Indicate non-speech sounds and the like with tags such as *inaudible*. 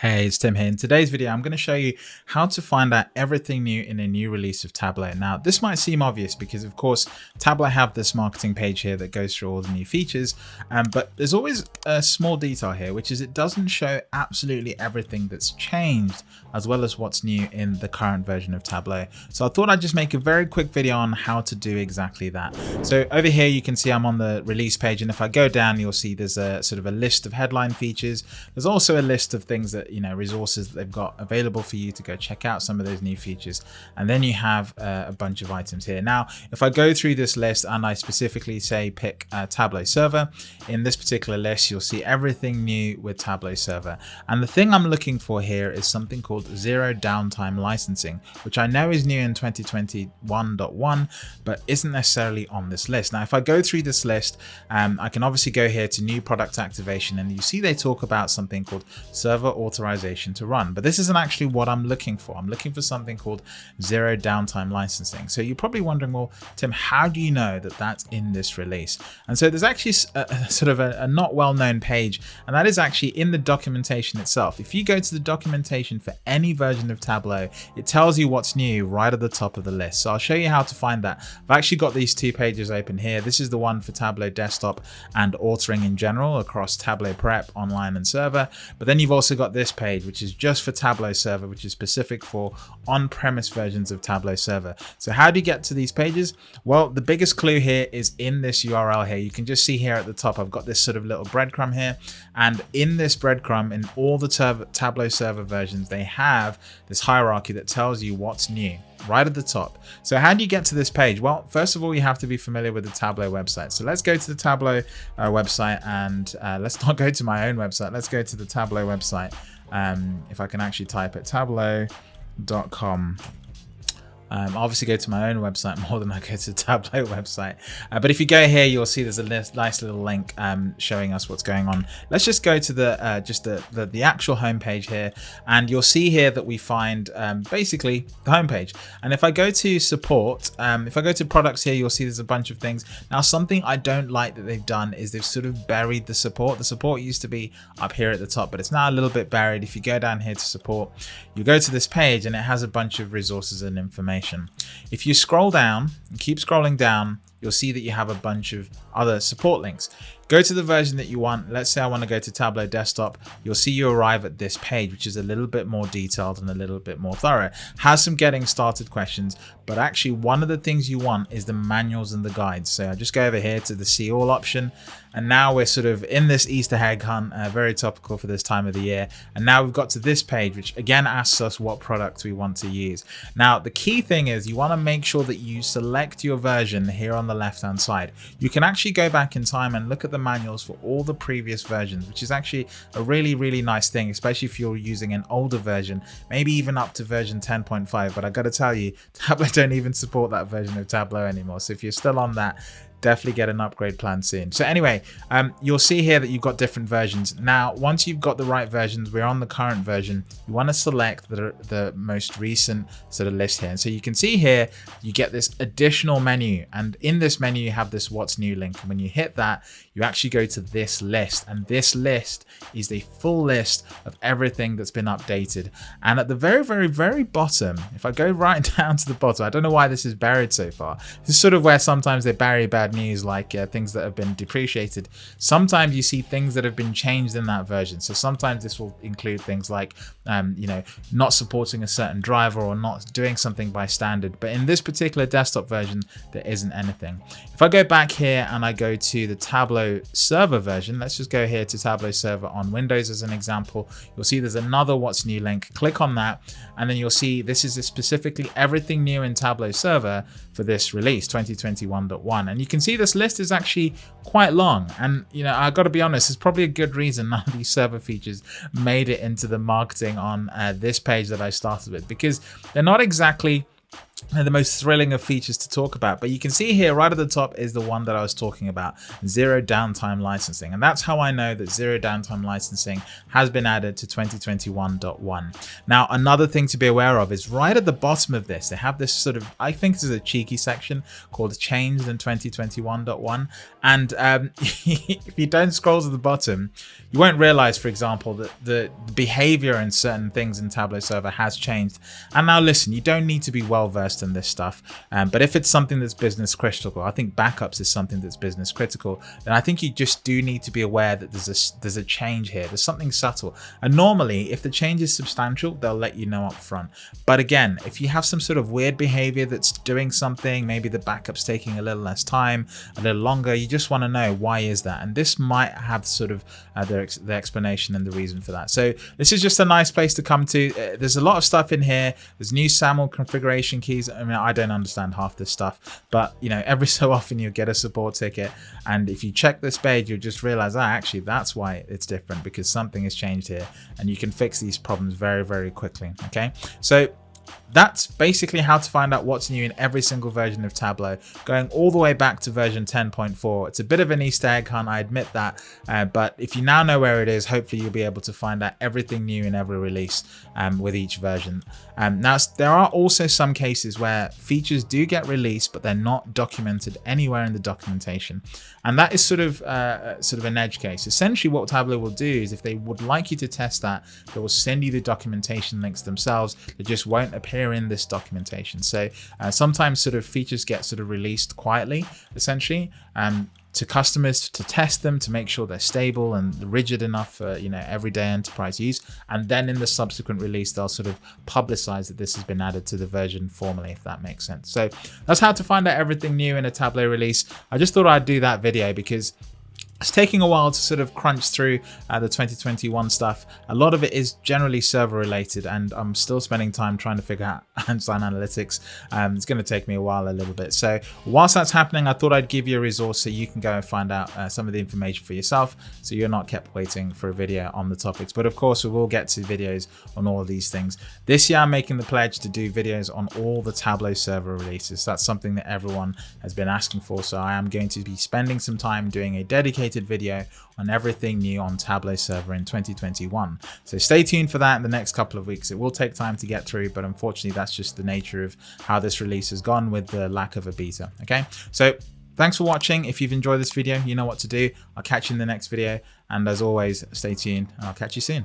Hey, it's Tim here. In today's video, I'm going to show you how to find out everything new in a new release of Tableau. Now, this might seem obvious because, of course, Tableau have this marketing page here that goes through all the new features, um, but there's always a small detail here, which is it doesn't show absolutely everything that's changed, as well as what's new in the current version of Tableau. So I thought I'd just make a very quick video on how to do exactly that. So over here, you can see I'm on the release page, and if I go down, you'll see there's a sort of a list of headline features. There's also a list of things that you know resources that they've got available for you to go check out some of those new features. And then you have uh, a bunch of items here. Now if i go through this list and i specifically say pick tableau server in this particular list you'll see everything new with tableau server. And the thing i'm looking for here is something called zero downtime licensing which i know is new in 2021.1 but isn't necessarily on this list. Now if i go through this list um, i can obviously go here to new product activation and you see they talk about something called server authorization to run. But this isn't actually what I'm looking for. I'm looking for something called zero downtime licensing. So you're probably wondering, well, Tim, how do you know that that's in this release? And so there's actually a, a sort of a, a not well-known page, and that is actually in the documentation itself. If you go to the documentation for any version of Tableau, it tells you what's new right at the top of the list. So I'll show you how to find that. I've actually got these two pages open here. This is the one for Tableau desktop and authoring in general across Tableau Prep, online and server. But then you've also got this page, which is just for Tableau Server, which is specific for on-premise versions of Tableau Server. So how do you get to these pages? Well, the biggest clue here is in this URL here. You can just see here at the top, I've got this sort of little breadcrumb here. And in this breadcrumb, in all the Tableau Server versions, they have this hierarchy that tells you what's new right at the top. So how do you get to this page? Well, first of all, you have to be familiar with the Tableau website. So let's go to the Tableau uh, website and uh, let's *laughs* not go to my own website. Let's go to the Tableau website um, if I can actually type it tableau.com um, obviously go to my own website *laughs* more than I go to the Tableau website. Uh, but if you go here, you'll see there's a nice little link um, showing us what's going on. Let's just go to the uh, just the, the, the actual homepage here, and you'll see here that we find um, basically the homepage. And if I go to support, um, if I go to products here, you'll see there's a bunch of things. Now, something I don't like that they've done is they've sort of buried the support. The support used to be up here at the top, but it's now a little bit buried. If you go down here to support, you go to this page and it has a bunch of resources and information information. If you scroll down and keep scrolling down, you'll see that you have a bunch of other support links. Go to the version that you want. Let's say I want to go to Tableau Desktop. You'll see you arrive at this page, which is a little bit more detailed and a little bit more thorough. Has some getting started questions, but actually one of the things you want is the manuals and the guides. So I just go over here to the see all option. And now we're sort of in this Easter egg hunt, uh, very topical for this time of the year. And now we've got to this page, which again asks us what products we want to use. Now, the key thing is you want to make sure that you select your version here on the left hand side. You can actually go back in time and look at the manuals for all the previous versions, which is actually a really, really nice thing, especially if you're using an older version, maybe even up to version 10.5. But I got to tell you, *laughs* Tableau don't even support that version of Tableau anymore. So if you're still on that, definitely get an upgrade plan soon. So anyway, um, you'll see here that you've got different versions. Now, once you've got the right versions, we're on the current version, you want to select the, the most recent sort of list here. And so you can see here, you get this additional menu. And in this menu, you have this what's new link. And when you hit that, you actually go to this list. And this list is the full list of everything that's been updated. And at the very, very, very bottom, if I go right *laughs* down to the bottom, I don't know why this is buried so far. This is sort of where sometimes they bury bad news like uh, things that have been depreciated. Sometimes you see things that have been changed in that version. So sometimes this will include things like, um, you know, not supporting a certain driver or not doing something by standard. But in this particular desktop version, there isn't anything. If I go back here and I go to the Tableau server version, let's just go here to Tableau server on Windows as an example. You'll see there's another what's new link. Click on that and then you'll see this is specifically everything new in Tableau server for this release 2021.1 and you can can see this list is actually quite long. And, you know, I got to be honest, it's probably a good reason *laughs* none of these server features made it into the marketing on uh, this page that I started with because they're not exactly the most thrilling of features to talk about. But you can see here right at the top is the one that I was talking about, zero downtime licensing. And that's how I know that zero downtime licensing has been added to 2021.1. Now, another thing to be aware of is right at the bottom of this, they have this sort of, I think this is a cheeky section called changed in 2021.1. And um, *laughs* if you don't scroll to the bottom, you won't realize, for example, that the behavior in certain things in Tableau server has changed. And now listen, you don't need to be well versed in this stuff. Um, but if it's something that's business critical, I think backups is something that's business critical, then I think you just do need to be aware that there's a, there's a change here. There's something subtle. And normally, if the change is substantial, they'll let you know up front. But again, if you have some sort of weird behavior that's doing something, maybe the backup's taking a little less time, a little longer, you just want to know why is that? And this might have sort of uh, the, ex the explanation and the reason for that. So this is just a nice place to come to. Uh, there's a lot of stuff in here. There's new SAML configuration keys. I mean, I don't understand half this stuff, but you know, every *laughs* so often you get a support ticket. And if you check this page, you'll just realize, ah, actually, that's why it's different because something has changed here and you can fix these problems very, very quickly. Okay. So that's basically how to find out what's new in every single version of Tableau, going all the way back to version 10.4. It's a bit of an Easter egg hunt, I admit that, uh, but if you now know where it is, hopefully you'll be able to find out everything new in every release um, with each version. Um, now, there are also some cases where features do get released, but they're not documented anywhere in the documentation. And that is sort of uh, sort of an edge case. Essentially, what Tableau will do is if they would like you to test that, they will send you the documentation links themselves. They just won't appear in this documentation. So uh, sometimes sort of features get sort of released quietly, essentially. Um, to customers to test them to make sure they're stable and rigid enough for you know everyday enterprise use and then in the subsequent release they'll sort of publicize that this has been added to the version formally if that makes sense so that's how to find out everything new in a tableau release i just thought i'd do that video because it's taking a while to sort of crunch through uh, the 2021 stuff. A lot of it is generally server related and I'm still spending time trying to figure out *laughs* Einstein Analytics. Um, it's going to take me a while a little bit. So whilst that's happening, I thought I'd give you a resource so you can go and find out uh, some of the information for yourself so you're not kept waiting for a video on the topics. But of course, we will get to videos on all of these things. This year, I'm making the pledge to do videos on all the Tableau server releases. That's something that everyone has been asking for. So I am going to be spending some time doing a dedicated dedicated video on everything new on Tableau server in 2021. So stay tuned for that in the next couple of weeks. It will take time to get through, but unfortunately that's just the nature of how this release has gone with the lack of a beta. Okay, so thanks for watching. If you've enjoyed this video, you know what to do. I'll catch you in the next video. And as always, stay tuned and I'll catch you soon.